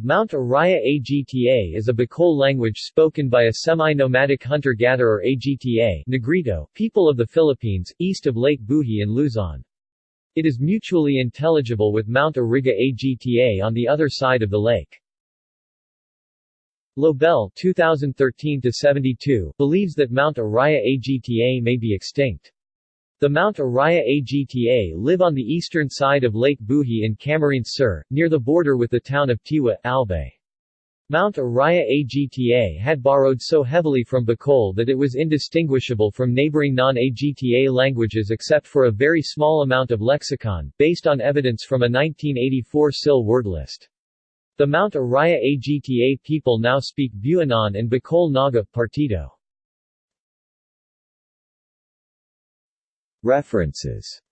Mount Iraya Agta is a Bicol language spoken by a semi-nomadic hunter-gatherer Agta Negrito people of the Philippines, east of Lake Buhi in Luzon. It is mutually intelligible with Mount Iriga Agta on the other side of the lake. Lobel 2013-72 believes that Mount Iraya Agta may be extinct. The Mount Iraya Agta live on the eastern side of Lake Buhi in Camarines Sur, near the border with the town of Tiwi, Albay. Mount Iraya Agta had borrowed so heavily from Bicol that it was indistinguishable from neighboring non-Agta languages except for a very small amount of lexicon, based on evidence from a 1984 SIL word list. The Mount Iraya Agta people now speak Buanon and Bicol Naga Partido. References